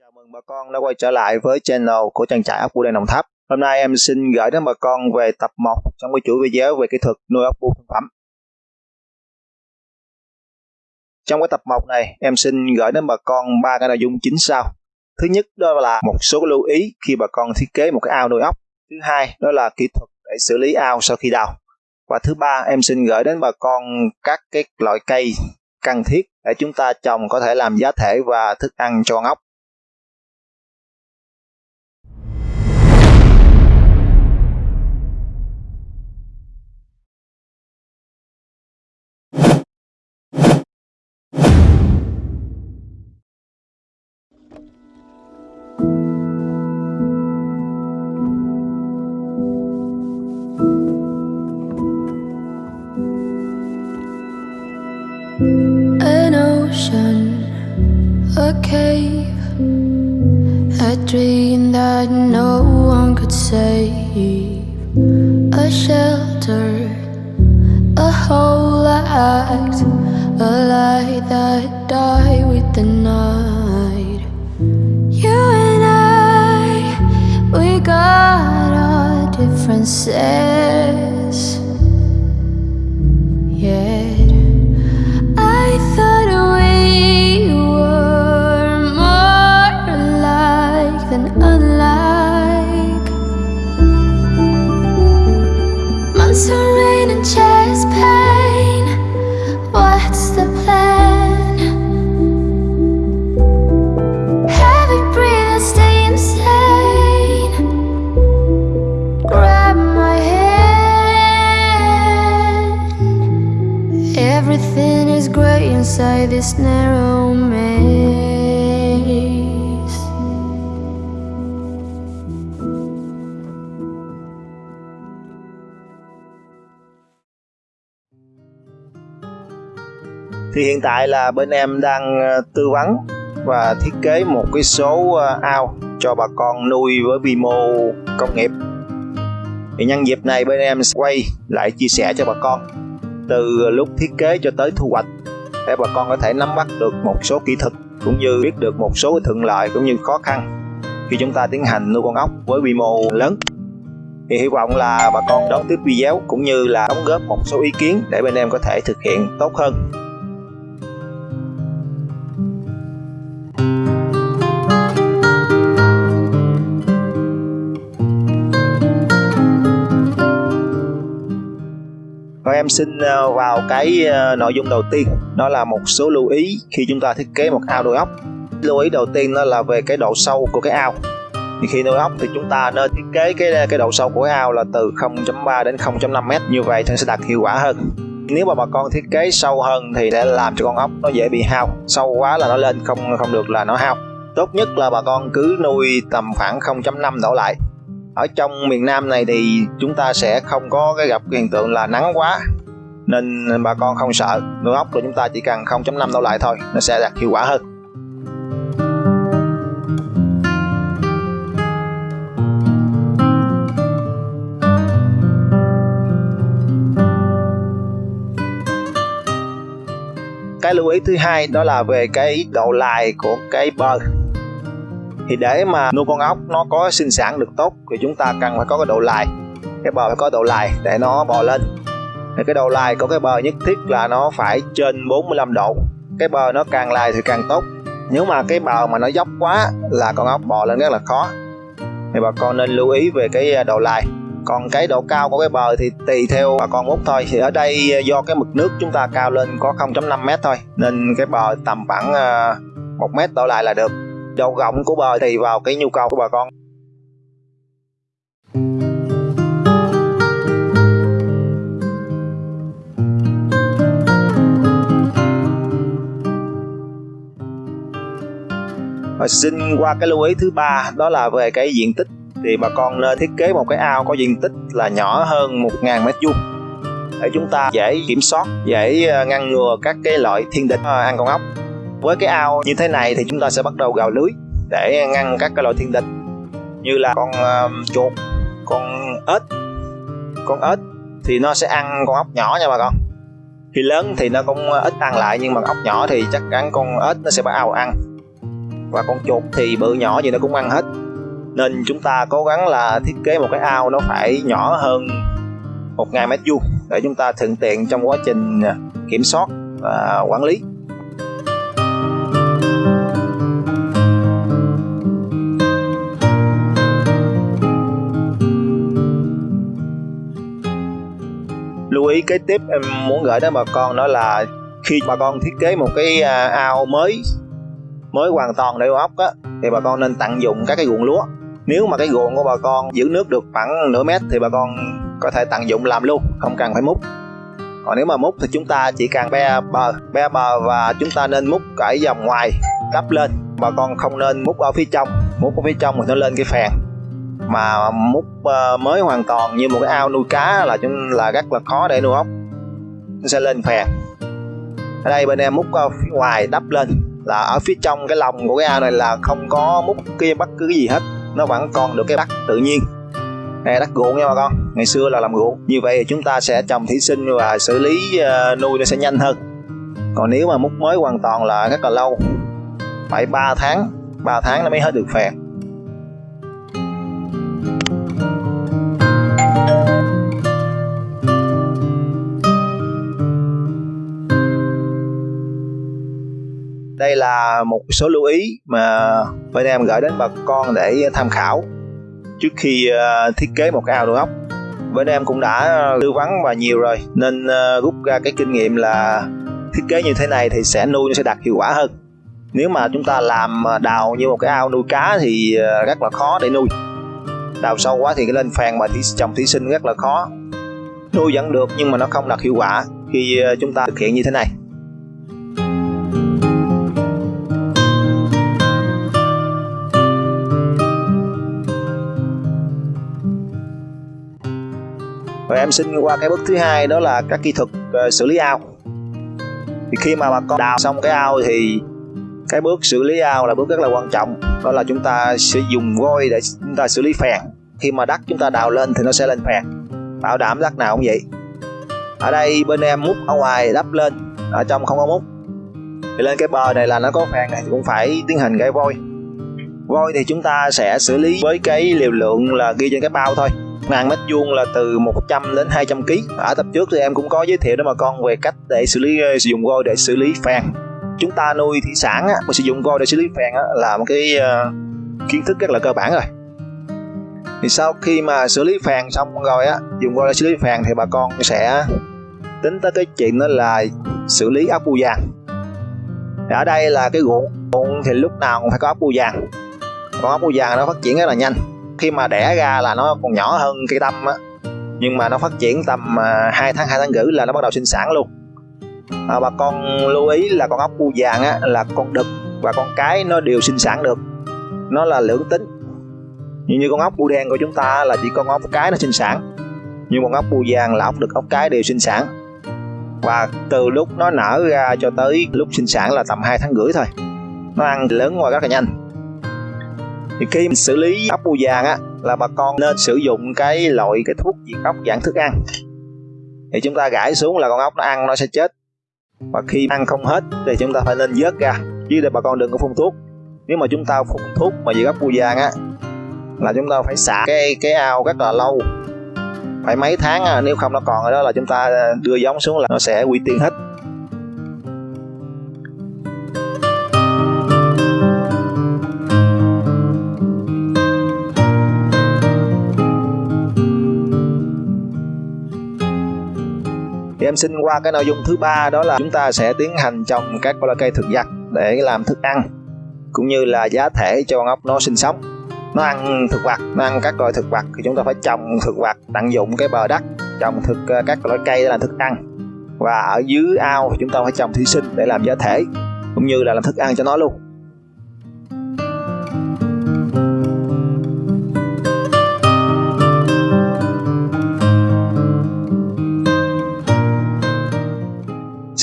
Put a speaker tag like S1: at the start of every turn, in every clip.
S1: Chào mừng bà con đã quay trở lại với channel của trang trại ốc bươu đen Đồng Tháp. Hôm nay em xin gửi đến bà con về tập 1 trong cái chuỗi video về kỹ thuật nuôi ốc bươu thương phẩm. Trong cái tập 1 này, em xin gửi đến bà con ba cái nội dung chính sau. Thứ nhất đó là một số lưu ý khi bà con thiết kế một cái ao nuôi ốc. Thứ hai đó là kỹ thuật để xử lý ao sau khi đào. Và thứ ba em xin gửi đến bà con các cái loại cây cần thiết để chúng ta trồng có thể làm giá thể và thức ăn cho con ốc.
S2: That no one could save, a shelter, a whole act, a light that died with the night. You and I, we got our differences. This narrow maze.
S1: Thì hiện tại là bên em đang ờ, tư vấn và thiết kế một cái số ờ, ao cho bà con nuôi với quy mô công nghiệp. Thì nhân dịp này bên em quay lại chia sẻ cho bà con, từ lúc thiết kế cho tới thu hoạch để bà con có thể nắm bắt được một số kỹ thuật, cũng như biết được một số thuận lợi cũng như khó khăn khi chúng ta tiến hành nuôi con ốc với quy mô lớn. Thì hy vọng là bà con đón tiếp video cũng như là đóng góp một số ý kiến để bên em có thể thực hiện tốt hơn. Xin ờ, vào cái ờ, nội dung đầu tiên. Đó là một số lưu ý khi chúng ta thiết kế một ao nuôi ốc. Lưu ý đầu tiên đó là về cái độ sâu của cái ao. Thì khi nuôi ốc thì chúng ta nên thiết kế cái ờ, cái độ sâu của cái ao là từ 0.3 đến 0.5 mét. Như vậy thì sẽ đạt hiệu quả hơn. Nếu mà bà con thiết kế sâu hơn thì sẽ làm cho con ốc nó dễ bị hao. Sâu quá là nó lên, không không được là nó hao. Tốt nhất là bà con cứ nuôi tầm khoảng 0.5 đổ lại. Ở trong miền Nam này thì chúng ta sẽ không có cái gặp cái hiện tượng là nắng quá nên bà con không sợ nuôi ốc của chúng ta chỉ cần 0.5 đổ lại thôi nó sẽ đạt hiệu quả hơn. Cái lưu ý thứ hai đó là về cái độ lại của cái bờ thì để mà nuôi con ốc nó có sinh sản được tốt thì chúng ta cần phải có cái độ lại, cái bờ phải có độ lại để nó bò lên thì cái độ lai của cái bờ nhất thiết là nó phải trên 45 độ. Cái bờ nó càng lai thì càng tốt. Nếu mà cái bờ mà nó dốc quá là con ốc bò lên rất là khó. Thì bà con nên lưu ý về cái à, độ lai. còn cái độ cao của cái bờ thì tùy theo bà con bút thôi. Thì ở đây à, do cái mực nước chúng ta cao lên có 0.5 mét thôi. Nên cái bờ tầm khoảng à, một mét đổ lại là được. Độ rộng của bờ tùy vào cái nhu cầu của bà con. Và xin qua cái lưu ý thứ ba đó là về cái diện tích thì bà con nên thiết kế một cái ao có diện tích là nhỏ hơn 1.000 mét vuông để chúng ta dễ kiểm soát, dễ ờ, ngăn ngừa các cái loại thiên địch ờ, ăn con ốc. Với cái ao như thế này thì chúng ta sẽ bắt đầu gào lưới để ngăn các cái loại thiên địch như là con uh, chuột, con ếch, con ếch thì nó sẽ ăn con ốc nhỏ nha bà con. Khi lớn thì nó cũng ít ăn lại nhưng mà ốc nhỏ thì chắc chắn con ếch nó sẽ bắt ao ăn và con chuột thì bự nhỏ gì nó cũng ăn hết. Nên chúng ta cố gắng là thiết kế một cái ao nó phải nhỏ hơn một ngàn mét vuông để chúng ta thuận tiện trong quá trình à, kiểm soát và quản lý. Lưu ý kế tiếp em muốn gửi đến bà con đó là khi bà con thiết kế một cái à, ao mới mới hoàn toàn để ốc á, thì bà con nên tận dụng các cái ruộng lúa. Nếu mà cái ruộng của bà con giữ nước được khoảng nửa mét thì bà con có thể tận dụng làm luôn, không cần phải múc. Còn nếu mà múc thì chúng ta chỉ cần be bờ be bờ và chúng ta nên múc cởi dòng ngoài đắp lên. Bà con không nên múc ở phía trong, múc ở phía trong thì nó lên cái phèn. Mà múc ờ, mới hoàn toàn như một cái ao nuôi cá là chúng, là rất là khó để nuôi ốc. Nó sẽ lên phèn. Ở đây bên em múc phía ngoài đắp lên là ở phía trong cái lòng của cái ao này là không có múc kia bất cứ cái gì hết. Nó vẫn còn được cái đất tự nhiên. Này đất ruộng nha bà con. Ngày xưa là làm ruộng. Như vậy thì chúng ta sẽ trồng thủy sinh và xử lý uh, nuôi nó sẽ nhanh hơn. Còn nếu mà múc mới hoàn toàn là rất là lâu. Phải 3 tháng. 3 tháng nó mới hết được phèn. Đây là một số lưu ý mà bên em gửi đến bà con để tham khảo trước khi ờ, thiết kế một cái ao nuôi ốc bên em cũng đã tư vấn và nhiều rồi, nên ờ, rút ra cái kinh nghiệm là thiết kế như thế này thì sẽ nuôi, sẽ đạt hiệu quả hơn. Nếu mà chúng ta làm ờ, đào như một cái ao nuôi cá thì rất là khó để nuôi. Đào sâu quá thì cái lên phèn mà trồng thủy sinh rất là khó. Nuôi vẫn được nhưng mà nó không đạt hiệu quả khi chúng ta thực hiện như thế này. Em xin qua cái bước thứ hai đó là các kỹ thuật uh, xử lý ao. Thì khi mà bà con đào xong cái ao thì cái bước xử lý ao là bước rất là quan trọng. Đó là chúng ta sẽ dùng vôi để chúng ta xử lý phèn. Khi mà đất chúng ta đào lên thì nó sẽ lên phèn. Bảo đảm đất nào cũng vậy. Ở đây bên em múc ở ngoài đắp lên ở trong không có múc. Thì lên cái bờ này là nó có phèn này thì cũng phải tiến hành cái vôi. Vôi thì chúng ta sẽ xử lý với cái liều lượng là ghi trên cái bao thôi ngàn mét vuông là từ 100 đến 200 kg ở tập trước thì em cũng có giới thiệu đó mà con về cách để xử lý ờ, sử dụng vôi để xử lý phèn. Chúng ta nuôi thủy sản á, mà sử dụng vôi để xử lý phèn á, là một cái uh, kiến thức rất là cơ bản rồi. Thì sau khi mà xử lý phèn xong rồi á dùng vôi để xử lý phèn thì bà con sẽ tính tới cái chuyện đó là xử lý ốc bu vàng. Ở đây là cái ruộng ruộng thì lúc nào cũng phải có ốc bu vàng. Con ốc bu vàng nó phát triển rất là nhanh khi mà đẻ ra là nó còn nhỏ hơn cây tâm á. Nhưng mà nó phát triển tầm à, 2 tháng 2 tháng rưỡi là nó bắt đầu sinh sản luôn. À, bà con lưu ý là con ốc bu vàng á là con đực và con cái nó đều sinh sản được. Nó là lưỡng tính. Như như con ốc bu đen của chúng ta là chỉ con ốc cái nó sinh sản. Nhưng con ốc bu vàng là ốc đực ốc cái đều sinh sản. Và từ lúc nó nở ra cho tới lúc sinh sản là tầm 2 tháng rưỡi thôi. Nó ăn lớn ngoài rất là nhanh thì khi mình xử lý ốc bươu vàng á là bà con nên sử dụng cái loại cái thuốc diệt ốc dạng thức ăn. Thì chúng ta gãi xuống là con ốc nó ăn nó sẽ chết. Và khi ăn không hết thì chúng ta phải nên vớt ra. Chứ để bà con đừng có phun thuốc. Nếu mà chúng ta phun thuốc mà diệt ốc bươu vàng á là chúng ta phải xả cái cái ao rất là lâu. Phải mấy tháng à, nếu không nó còn ở đó là chúng ta đưa giống xuống là nó sẽ quy tiên hết. Em xin qua cái nội dung thứ ba, đó là chúng ta sẽ tiến hành trồng các loại cây thực vật để làm thức ăn, cũng như là giá thể cho con ốc nó sinh sống. Nó ăn thực vật, nó ăn các loại thực vật thì chúng ta phải trồng thực vật, tận dụng cái bờ đất, trồng thực ờ, các loại cây để làm thức ăn. Và ở dưới ao thì chúng ta phải trồng thủy sinh để làm giá thể, cũng như là làm thức ăn cho nó luôn.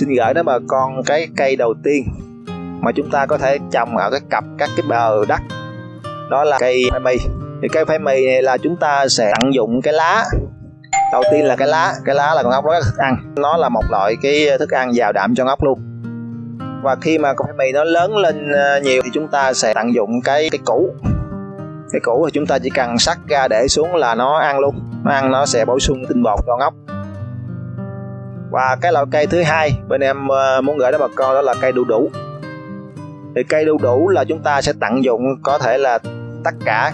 S1: Xin gửi đến bà con cái cây đầu tiên mà chúng ta có thể trồng ở cái cặp các cái bờ đất. Đó là cây phai mì thì cây phai mì này là chúng ta sẽ tận dụng cái lá. Đầu tiên là cái lá. Cái lá là con ốc rất là thức ăn. Nó là một loại cái thức ăn giàu đạm cho ốc luôn. Và khi mà con khoai mì nó lớn lên ờ, nhiều thì chúng ta sẽ tận dụng cái cái củ. Cái củ thì chúng ta chỉ cần sắc ra để xuống là nó ăn luôn. Nó ăn nó sẽ bổ sung tinh bột cho ốc và cái loại cây thứ hai bên em ờ, muốn gửi đến bà con đó là cây đu đủ. Thì cây đu đủ là chúng ta sẽ tận dụng có thể là tất cả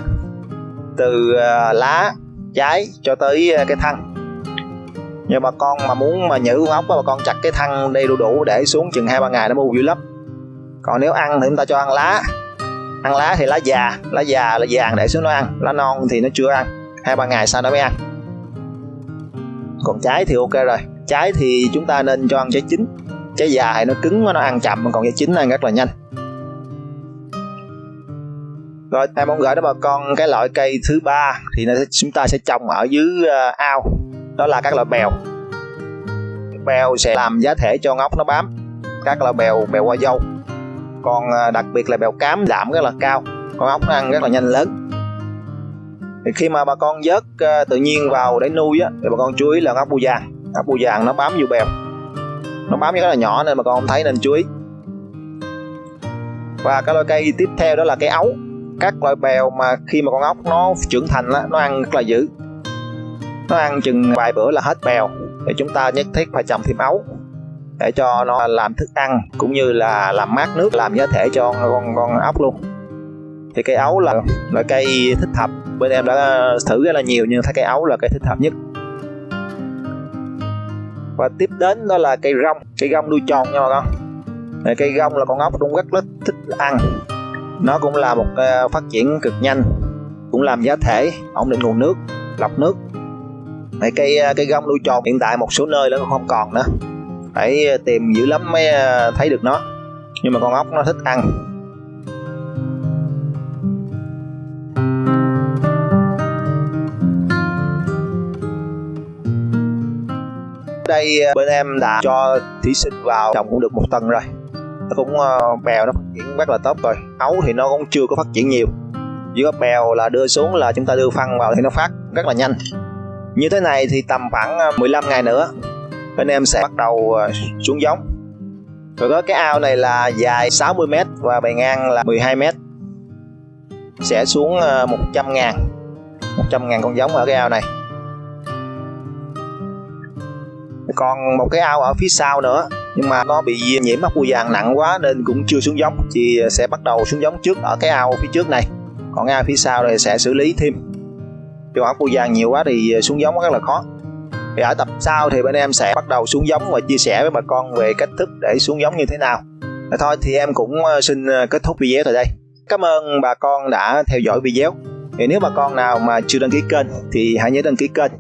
S1: từ ờ, lá, trái cho tới ờ, cái thân. Nhưng bà con mà muốn mà nhử con ốc bà con chặt cái thân đi đu đủ để xuống chừng hai ba ngày nó mua dữ lắm. Còn nếu ăn thì chúng ta cho ăn lá. Ăn lá thì lá già lá già là vàng để xuống nó ăn. Lá non thì nó chưa ăn, hai ba ngày sau nó mới ăn. Còn trái thì ok rồi trái thì chúng ta nên cho ăn trái chín. Trái già thì nó cứng nó ăn chậm còn trái chín ăn rất là nhanh. Rồi em muốn gửi đến bà con cái loại cây thứ ba thì nó chúng ta sẽ trồng ở dưới uh, ao. Đó là các loại bèo. Bèo sẽ làm giá thể cho ngóc nó bám. Các loại bèo bèo qua dâu. Còn uh, đặc biệt là bèo cám giảm rất là cao. Con ốc nó ăn rất là nhanh lớn. Thì khi mà bà con vớt uh, tự nhiên vào để nuôi á thì bà con chú ý là ốc bu vàng cá bù vàng nó bám vô bèo. Nó bám rất là nhỏ nên mà con không thấy nên chú ý. Và cái loại cây tiếp theo đó là cây ấu. Các loại bèo mà khi mà con ốc nó trưởng thành á, nó ăn rất là dữ. Nó ăn chừng vài bữa là hết bèo. Thì chúng ta nhất thiết phải trồng thêm ấu để cho nó làm thức ăn cũng như là làm mát nước làm giá thể cho con con ốc luôn. Thì cây ấu là loại cây thích hợp. Bên em đã thử rất là nhiều nhưng thấy cây ấu là cây thích hợp nhất và tiếp đến đó là cây rong. Cây rong đuôi tròn nha bà con. Cây rong là con ốc cũng rất rất thích ăn. Nó cũng là một uh, phát triển cực nhanh. Cũng làm giá thể ổn định nguồn nước lọc nước. Này cây ờ, cây gông đuôi tròn hiện tại một số nơi nó không còn nữa. Phải ờ, tìm dữ lắm mới thấy được nó. Nhưng mà con ốc nó thích ăn. Đây ờ, bên em đã cho thí sinh vào trồng cũng được một tuần rồi. Nó cũng ờ, bèo nó phát triển rất là tốt rồi. Ấu thì nó cũng chưa có phát triển nhiều. Chỉ có bèo là đưa xuống là chúng ta đưa phân vào thì nó phát rất là nhanh. Như thế này thì tầm khoảng ờ, 15 ngày nữa, bên em sẽ bắt đầu xuống giống. Rồi có cái ao này là dài 60m và bề ngang là 12m sẽ xuống 100 ngàn 100 ngàn con giống ở cái ao này. Còn một cái ao ở phía sau nữa, nhưng mà nó bị nhiễm mắc bụi vàng nặng quá nên cũng chưa xuống giống, thì sẽ bắt đầu xuống giống trước ở cái ao phía trước này. Còn ao phía sau này sẽ xử lý thêm. Cho ốc bụi vàng nhiều quá thì xuống giống rất là khó. Thì ở tập sau thì bên em sẽ bắt đầu xuống giống và chia sẻ với bà con về cách thức để xuống giống như thế nào. Thôi, thì em cũng ờ, xin ờ, kết thúc video tại đây. Cảm ơn bà con đã theo dõi video. Thì nếu bà con nào mà chưa đăng ký kênh thì hãy nhớ đăng ký kênh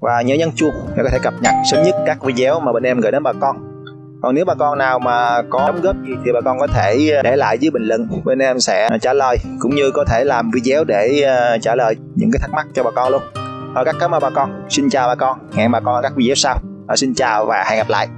S1: và nhớ nhấn chuông để có thể cập nhật sớm nhất các video mà bên em gửi đến bà con. Còn nếu bà con nào mà có đóng góp gì thì bà con có thể ờ, để lại dưới bình luận. Bên em sẽ ờ, trả lời cũng như có thể làm video để ờ, trả lời những cái thắc mắc cho bà con luôn. Rồi các cảm ơn bà con. Xin chào bà con. Hẹn bà con ở các video sau. Xin chào và hẹn gặp lại.